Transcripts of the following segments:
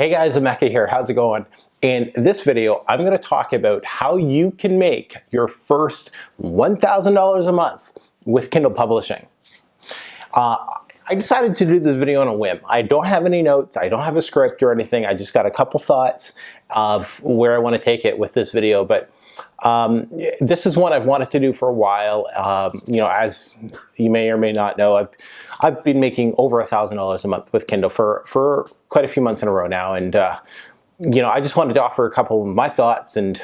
Hey guys, Emeka here, how's it going? In this video, I'm gonna talk about how you can make your first $1,000 a month with Kindle Publishing. Uh, I decided to do this video on a whim. I don't have any notes, I don't have a script or anything, I just got a couple thoughts of where I wanna take it with this video, but um, this is one I've wanted to do for a while. Um, you know, as you may or may not know, I've I've been making over a thousand dollars a month with Kindle for for quite a few months in a row now, and uh, you know, I just wanted to offer a couple of my thoughts and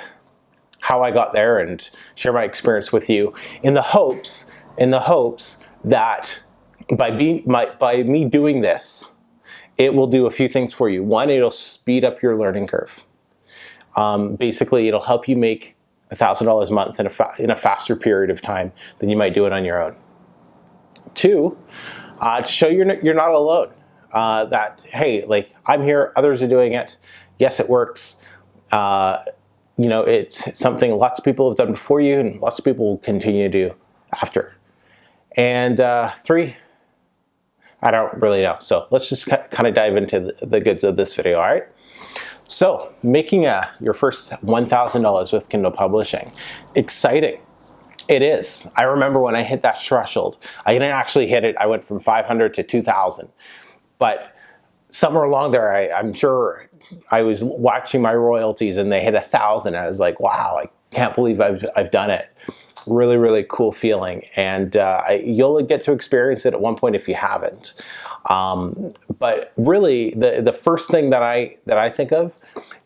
how I got there and share my experience with you in the hopes in the hopes that by being my, by me doing this, it will do a few things for you. One, it'll speed up your learning curve. Um, basically, it'll help you make $1,000 a month in a, in a faster period of time than you might do it on your own. Two, uh, show you're, you're not alone. Uh, that, hey, like I'm here, others are doing it. Yes, it works. Uh, you know, it's something lots of people have done before you and lots of people will continue to do after. And uh, three, I don't really know. So let's just kind of dive into the, the goods of this video, all right? So making a, your first $1,000 with Kindle Publishing, exciting. It is. I remember when I hit that threshold, I didn't actually hit it. I went from 500 to 2,000. But somewhere along there, I, am sure I was watching my royalties and they hit a thousand. I was like, wow, I can't believe I've, I've done it. Really, really cool feeling. And uh, you'll get to experience it at one point if you haven't. Um, but really, the, the first thing that I, that I think of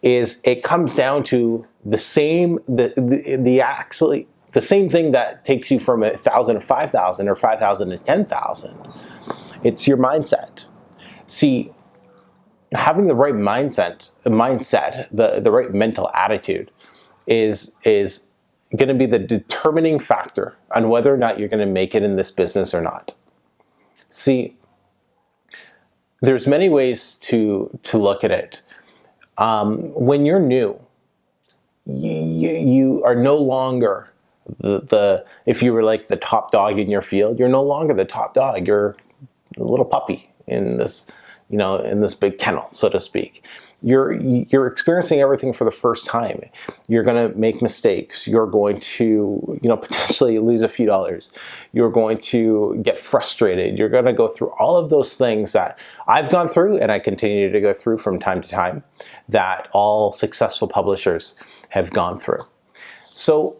is it comes down to the same, the, the, the actually, the same thing that takes you from a thousand to 5,000 or 5,000 to 10,000. It's your mindset. See, having the right mindset, mindset, the, the right mental attitude is, is going to be the determining factor on whether or not you're going to make it in this business or not. See, there's many ways to, to look at it. Um, when you're new, you, you are no longer the, the, if you were like the top dog in your field, you're no longer the top dog. You're a little puppy in this, you know, in this big kennel, so to speak you're you're experiencing everything for the first time. You're going to make mistakes. You're going to you know potentially lose a few dollars. You're going to get frustrated. You're going to go through all of those things that I've gone through and I continue to go through from time to time that all successful publishers have gone through. So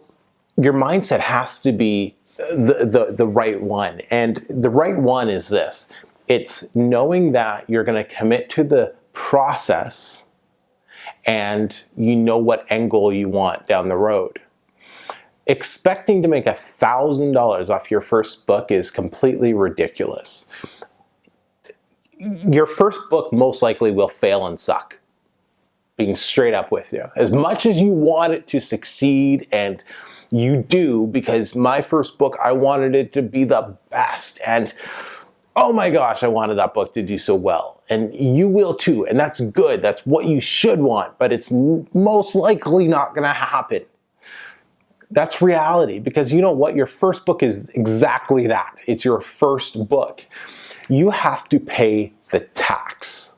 your mindset has to be the, the, the right one. And the right one is this. It's knowing that you're going to commit to the process and you know what goal you want down the road. Expecting to make a $1,000 off your first book is completely ridiculous. Your first book most likely will fail and suck, being straight up with you. As much as you want it to succeed and you do, because my first book, I wanted it to be the best and oh my gosh, I wanted that book to do so well. And you will too, and that's good. That's what you should want, but it's most likely not gonna happen. That's reality because you know what? Your first book is exactly that. It's your first book. You have to pay the tax.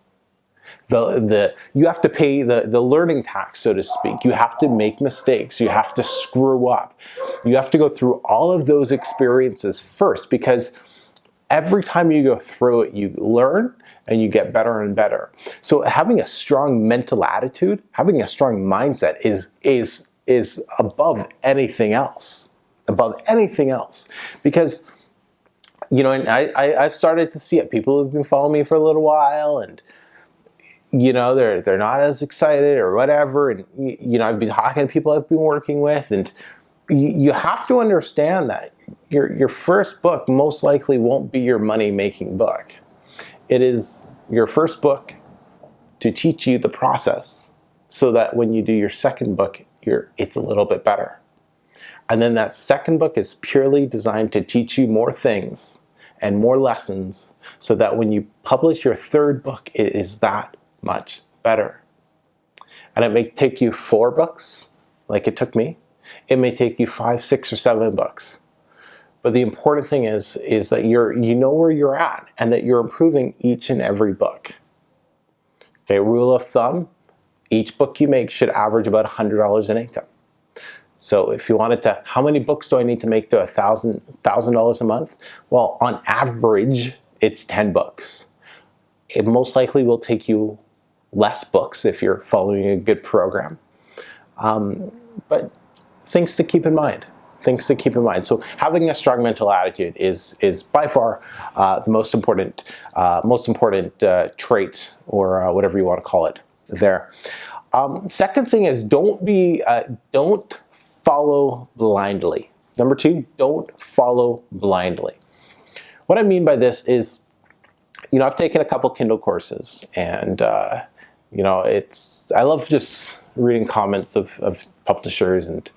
The, the, you have to pay the, the learning tax, so to speak. You have to make mistakes. You have to screw up. You have to go through all of those experiences first because every time you go through it, you learn and you get better and better. So having a strong mental attitude, having a strong mindset is, is, is above anything else, above anything else. Because, you know, and I, I, I've started to see it. People who've been following me for a little while and, you know, they're, they're not as excited or whatever. And, you know, I've been talking to people I've been working with and you, you have to understand that your, your first book most likely won't be your money-making book. It is your first book to teach you the process so that when you do your second book, you're, it's a little bit better. And then that second book is purely designed to teach you more things and more lessons so that when you publish your third book, it is that much better. And it may take you four books, like it took me. It may take you five, six, or seven books. But the important thing is, is that you're, you know where you're at and that you're improving each and every book. Okay, rule of thumb, each book you make should average about $100 in income. So if you wanted to, how many books do I need to make to a thousand thousand dollars a month? Well, on average, it's 10 books. It most likely will take you less books if you're following a good program. Um, but things to keep in mind things to keep in mind. So having a strong mental attitude is is by far uh, the most important uh, most important uh, trait or uh, whatever you want to call it there. Um, second thing is don't be uh, don't follow blindly. Number two, don't follow blindly. What I mean by this is, you know, I've taken a couple Kindle courses and, uh, you know, it's, I love just reading comments of, of publishers and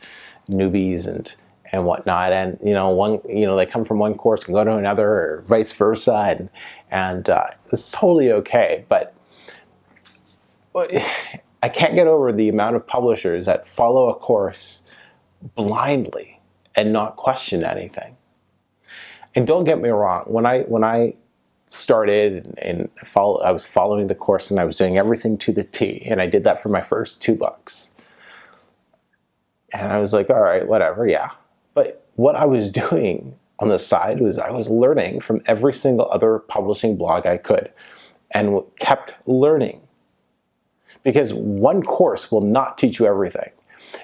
newbies and, and whatnot. And, you know, one, you know, they come from one course and go to another or vice versa. And, and uh, it's totally okay. But I can't get over the amount of publishers that follow a course blindly and not question anything. And don't get me wrong, when I when I started and follow, I was following the course and I was doing everything to the T, and I did that for my first two bucks. And I was like, all right, whatever, yeah. But what I was doing on the side was I was learning from every single other publishing blog I could and kept learning. Because one course will not teach you everything.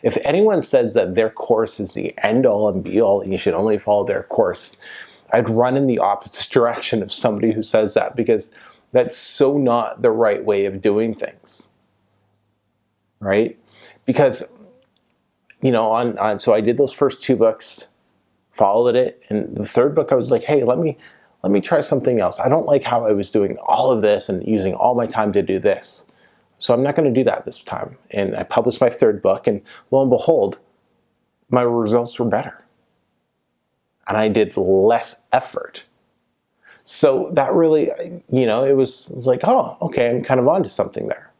If anyone says that their course is the end all and be all and you should only follow their course, I'd run in the opposite direction of somebody who says that because that's so not the right way of doing things. Right? Because, you know, on, on so I did those first two books, followed it, and the third book I was like, hey, let me let me try something else. I don't like how I was doing all of this and using all my time to do this. So I'm not going to do that this time. And I published my third book and lo and behold, my results were better. And I did less effort. So that really, you know, it was, it was like, oh, okay, I'm kind of onto something there.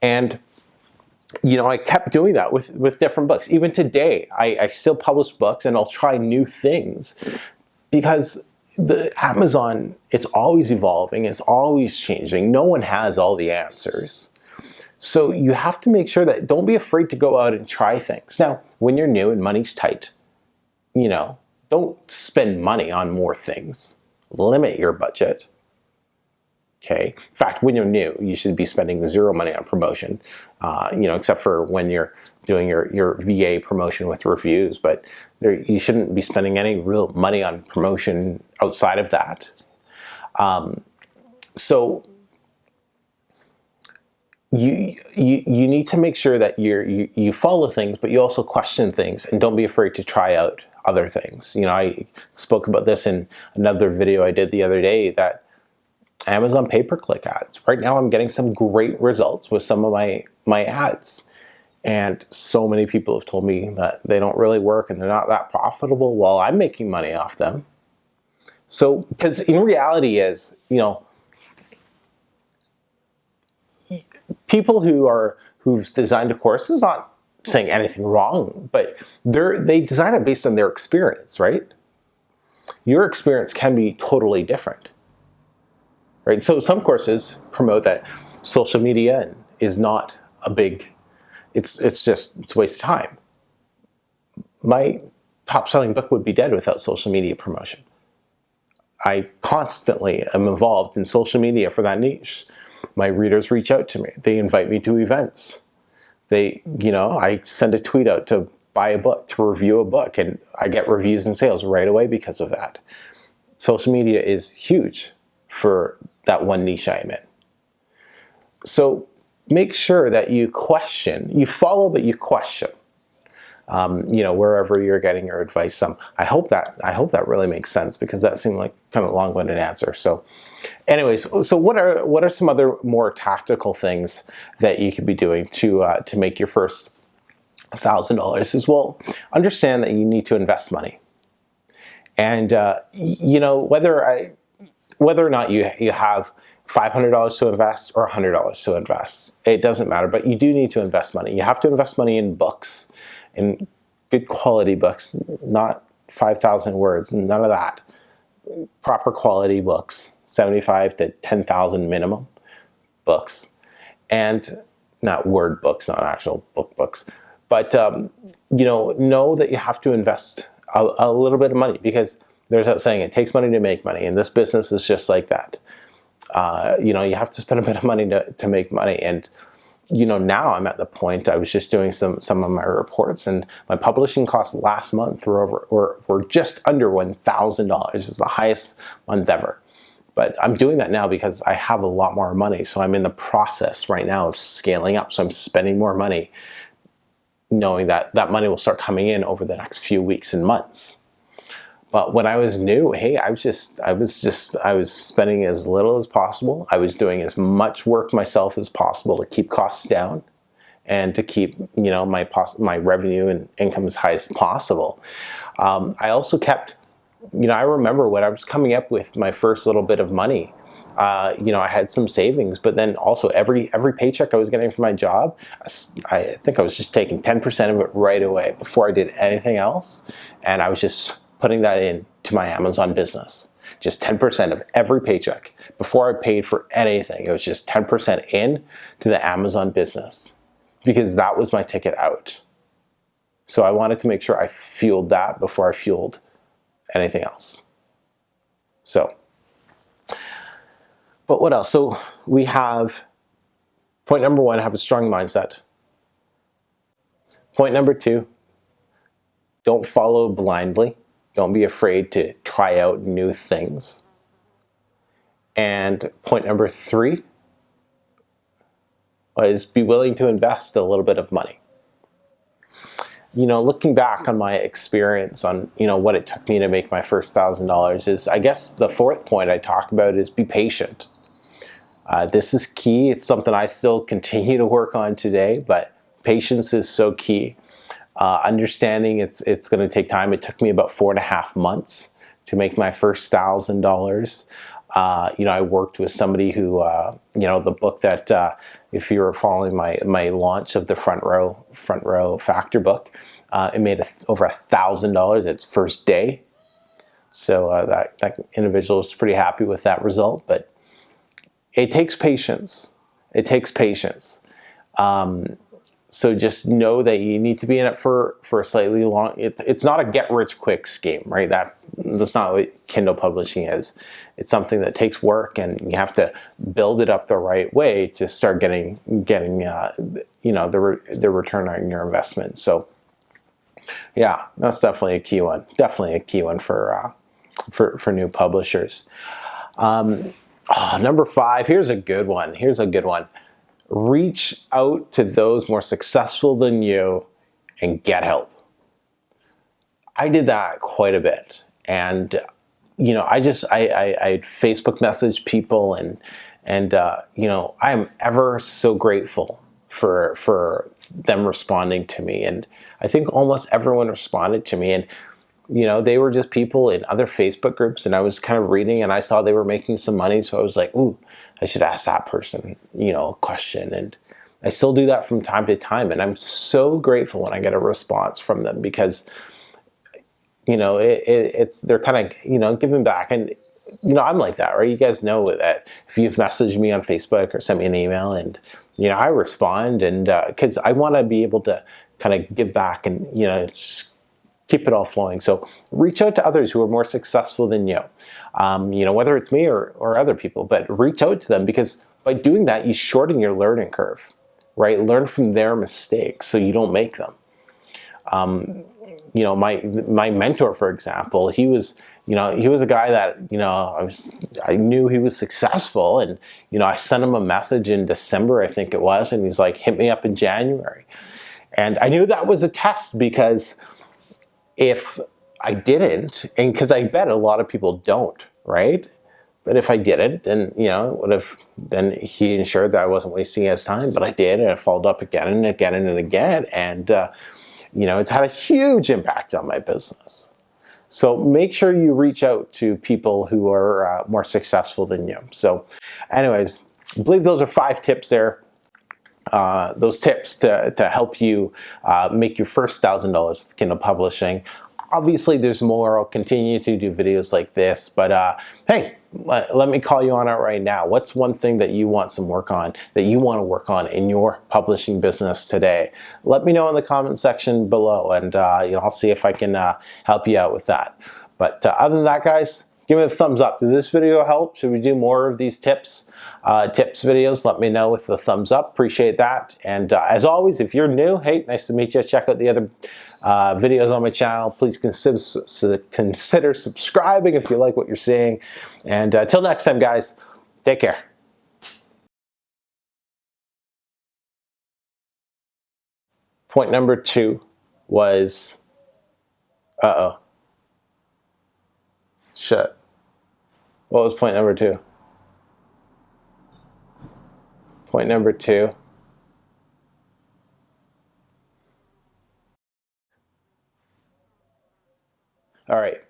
And you know, I kept doing that with, with different books. Even today, I, I still publish books and I'll try new things because the Amazon, it's always evolving, it's always changing. No one has all the answers. So you have to make sure that don't be afraid to go out and try things. Now, when you're new and money's tight, you know, don't spend money on more things. Limit your budget. Okay. In fact, when you're new, you should be spending zero money on promotion, uh, you know, except for when you're doing your, your VA promotion with reviews. But there, you shouldn't be spending any real money on promotion outside of that. Um, so you, you you need to make sure that you're, you you follow things, but you also question things, and don't be afraid to try out other things. You know, I spoke about this in another video I did the other day that Amazon pay-per-click ads. Right now I'm getting some great results with some of my, my ads. And so many people have told me that they don't really work and they're not that profitable. Well, I'm making money off them. So, because in reality is, you know, people who are, who've designed a course is not saying anything wrong, but they're, they design it based on their experience, right? Your experience can be totally different right? So some courses promote that social media is not a big, it's, it's just, it's a waste of time. My top selling book would be dead without social media promotion. I constantly am involved in social media for that niche. My readers reach out to me. They invite me to events. They, you know, I send a tweet out to buy a book, to review a book, and I get reviews and sales right away because of that. Social media is huge for that one niche I'm in. So make sure that you question, you follow but you question. Um, you know, wherever you're getting your advice. Um, I hope that I hope that really makes sense because that seemed like kind of a long-winded answer. So, anyways, so what are what are some other more tactical things that you could be doing to uh, to make your first thousand dollars? Is well, understand that you need to invest money, and uh, you know whether I whether or not you, you have $500 to invest or $100 to invest, it doesn't matter, but you do need to invest money. You have to invest money in books, in good quality books, not 5,000 words, none of that. Proper quality books, 75 to 10,000 minimum books. and not word books, not actual book books, but um, you know, know that you have to invest a, a little bit of money because there's that saying, it takes money to make money, and this business is just like that. Uh, you know, you have to spend a bit of money to, to make money, and you know, now I'm at the point, I was just doing some, some of my reports and my publishing costs last month were over, were, were just under $1,000. It's the highest month ever. But I'm doing that now because I have a lot more money. So I'm in the process right now of scaling up. So I'm spending more money knowing that that money will start coming in over the next few weeks and months. But when I was new, hey, I was just, I was just, I was spending as little as possible. I was doing as much work myself as possible to keep costs down and to keep, you know, my my revenue and income as high as possible. Um, I also kept, you know, I remember when I was coming up with my first little bit of money, uh, you know, I had some savings, but then also every every paycheck I was getting from my job, I think I was just taking 10% of it right away before I did anything else. And I was just putting that in to my Amazon business. Just 10% of every paycheck. Before I paid for anything, it was just 10% in to the Amazon business because that was my ticket out. So I wanted to make sure I fueled that before I fueled anything else. So, but what else? So we have point number one, have a strong mindset. Point number two, don't follow blindly. Don't be afraid to try out new things. And point number three is be willing to invest a little bit of money. You know, looking back on my experience on, you know, what it took me to make my first thousand dollars is, I guess the fourth point I talk about is be patient. Uh, this is key. It's something I still continue to work on today, but patience is so key. Uh, understanding it's it's going to take time. It took me about four and a half months to make my first thousand uh, dollars. You know, I worked with somebody who, uh, you know, the book that uh, if you were following my my launch of the front row front row factor book, uh, it made a, over a thousand dollars its first day. So uh, that that individual was pretty happy with that result, but it takes patience. It takes patience. Um, so just know that you need to be in it for for a slightly long. It, it's not a get rich quick scheme, right? That's that's not what Kindle publishing is. It's something that takes work, and you have to build it up the right way to start getting getting uh, you know the re the return on your investment. So yeah, that's definitely a key one. Definitely a key one for uh, for for new publishers. Um, oh, number five. Here's a good one. Here's a good one reach out to those more successful than you and get help. I did that quite a bit. And, you know, I just, I, I, I Facebook message people and, and, uh, you know, I am ever so grateful for, for them responding to me. And I think almost everyone responded to me. And, you know, they were just people in other Facebook groups and I was kind of reading and I saw they were making some money. So I was like, ooh, I should ask that person, you know, a question. And I still do that from time to time. And I'm so grateful when I get a response from them because, you know, it, it, it's, they're kind of, you know, giving back. And, you know, I'm like that, right? You guys know that if you've messaged me on Facebook or sent me an email and, you know, I respond and, uh, cause I want to be able to kind of give back and, you know, it's keep it all flowing. So reach out to others who are more successful than you. Um, you know, whether it's me or, or other people, but reach out to them because by doing that, you shorten your learning curve, right? Learn from their mistakes so you don't make them. Um, you know, my my mentor, for example, he was, you know, he was a guy that, you know, I was, I knew he was successful, and you know, I sent him a message in December, I think it was, and he's like, hit me up in January, and I knew that was a test because if I didn't, and because I bet a lot of people don't, right? But if I didn't, then, you know, what if, then he ensured that I wasn't wasting his time, but I did, and it followed up again and again and again, and, uh, you know, it's had a huge impact on my business. So make sure you reach out to people who are uh, more successful than you. So anyways, I believe those are five tips there uh, those tips to, to help you uh, make your first $1,000 with Kindle Publishing. obviously there's more. I'll continue to do videos like this, but uh, hey, let, let, me call you on it right now. What's one thing that you want some work on, that you want to work on in your publishing business today? Let me know in the comment section below, and uh, you know I'll see if I can uh, help you out with that. But uh, other than that, guys, give me a thumbs up. Did this video help? Should we do more of these tips? Uh, tips videos, let me know with the thumbs up. Appreciate that. And uh, as always, if you're new, hey, nice to meet you. Check out the other uh, videos on my channel. Please consider, consider subscribing if you like what you're seeing. And until uh, next time, guys, take care. Point number two was, uh-oh. Shit. What was point number two? Point number two. All right.